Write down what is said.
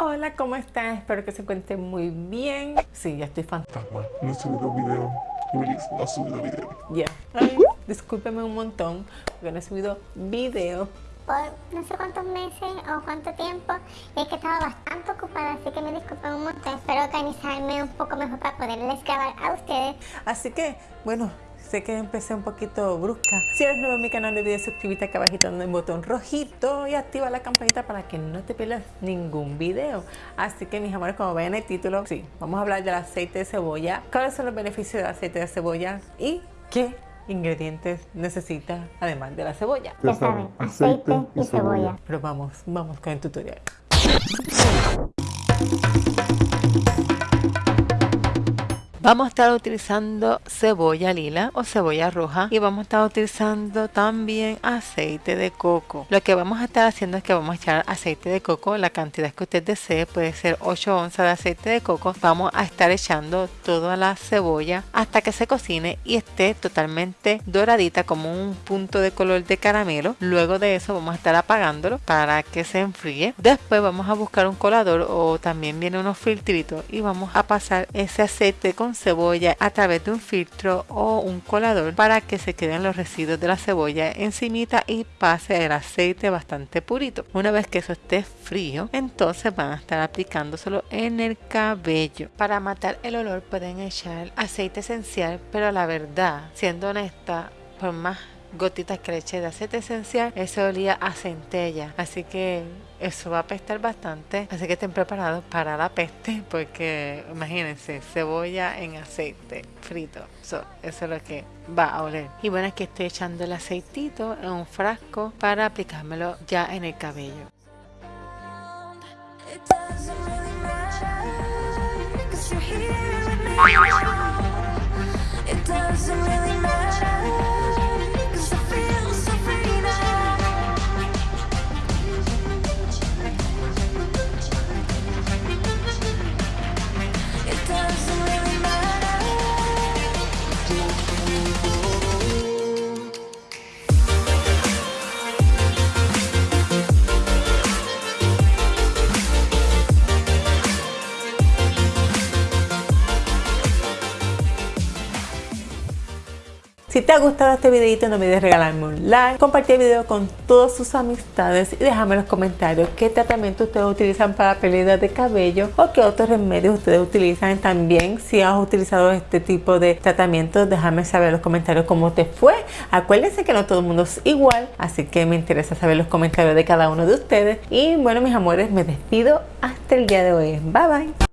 Hola, ¿cómo están? Espero que se encuentren muy bien. Sí, ya estoy fantasma. No he subido video. Luis no ha subido video. Ya. Ay, discúlpeme un montón porque no he subido video. Por no sé cuántos meses o cuánto tiempo y es que estaba bastante ocupada, así que me disculpen un montón. Espero organizarme un poco mejor para poderles grabar a ustedes. Así que, bueno, Sé que empecé un poquito brusca. Si eres nuevo en mi canal, no olvides suscribirte acá abajito en el botón rojito y activa la campanita para que no te pierdas ningún video. Así que mis amores, como ven en el título, sí, vamos a hablar del aceite de cebolla. ¿Cuáles son los beneficios del aceite de cebolla? Y qué ingredientes necesita además de la cebolla. Ya saben, aceite y cebolla. Pero vamos, vamos con el tutorial. Vamos a estar utilizando cebolla lila o cebolla roja y vamos a estar utilizando también aceite de coco. Lo que vamos a estar haciendo es que vamos a echar aceite de coco, la cantidad que usted desee, puede ser 8 onzas de aceite de coco. Vamos a estar echando toda la cebolla hasta que se cocine y esté totalmente doradita como un punto de color de caramelo. Luego de eso vamos a estar apagándolo para que se enfríe. Después vamos a buscar un colador o también viene unos filtritos y vamos a pasar ese aceite con cebolla a través de un filtro o un colador para que se queden los residuos de la cebolla encimita y pase el aceite bastante purito. Una vez que eso esté frío, entonces van a estar aplicándoselo en el cabello. Para matar el olor pueden echar aceite esencial, pero la verdad, siendo honesta, por más gotitas que le eché de aceite esencial, eso olía a centella. Así que eso va a apestar bastante. Así que estén preparados para la peste, porque imagínense, cebolla en aceite frito. eso es lo que va a oler. Y bueno, aquí estoy echando el aceitito en un frasco para aplicármelo ya en el cabello. Si te ha gustado este videito no olvides regalarme un like, compartir el video con todas sus amistades y déjame en los comentarios qué tratamiento ustedes utilizan para pérdida de cabello o qué otros remedios ustedes utilizan también. Si has utilizado este tipo de tratamiento, déjame saber en los comentarios cómo te fue. Acuérdense que no todo el mundo es igual, así que me interesa saber los comentarios de cada uno de ustedes. Y bueno mis amores, me despido hasta el día de hoy. Bye bye.